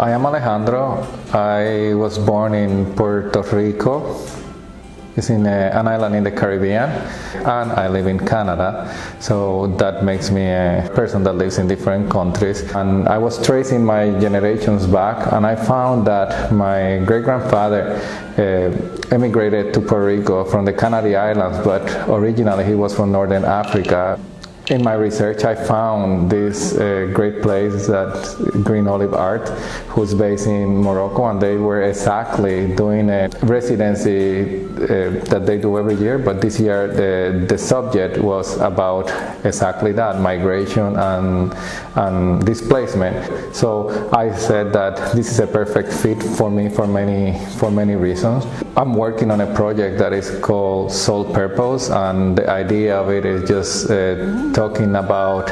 I am Alejandro. I was born in Puerto Rico. It's in a, an island in the Caribbean, and I live in Canada. So that makes me a person that lives in different countries. And I was tracing my generations back, and I found that my great grandfather uh, emigrated to Puerto Rico from the Canary Islands, but originally he was from Northern Africa in my research, I found this uh, great place that Green Olive Art, who's based in Morocco, and they were exactly doing a residency uh, that they do every year. But this year, the the subject was about exactly that: migration and and displacement. So I said that this is a perfect fit for me for many for many reasons. I'm working on a project that is called Soul Purpose, and the idea of it is just uh, talking about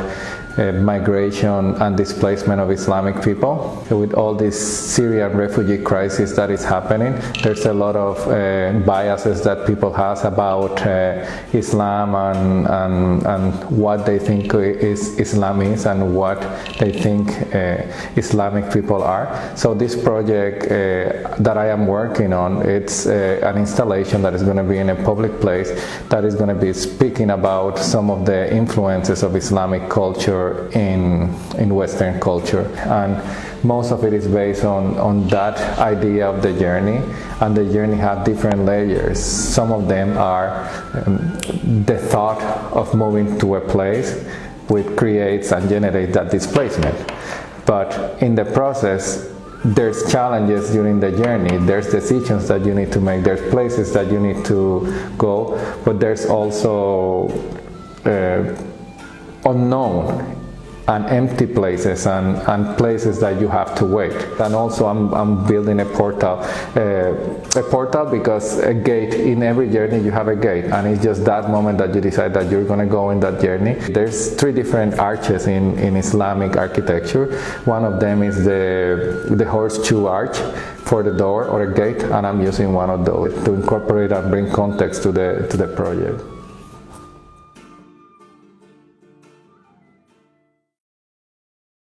uh, migration and displacement of Islamic people. With all this Syrian refugee crisis that is happening, there's a lot of uh, biases that people have about uh, Islam and, and, and what they think is Islam is and what they think uh, Islamic people are. So this project uh, that I am working on, it's uh, an installation that is going to be in a public place that is going to be speaking about some of the influences of Islamic culture in, in Western culture. And most of it is based on, on that idea of the journey. And the journey have different layers. Some of them are um, the thought of moving to a place which creates and generates that displacement. But in the process, there's challenges during the journey there's decisions that you need to make there's places that you need to go but there's also uh, unknown and empty places and, and places that you have to wait. And also I'm, I'm building a portal, uh, a portal because a gate, in every journey you have a gate and it's just that moment that you decide that you're going to go in that journey. There's three different arches in, in Islamic architecture. One of them is the, the horseshoe arch for the door or a gate and I'm using one of those to incorporate and bring context to the, to the project.